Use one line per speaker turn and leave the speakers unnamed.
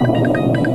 you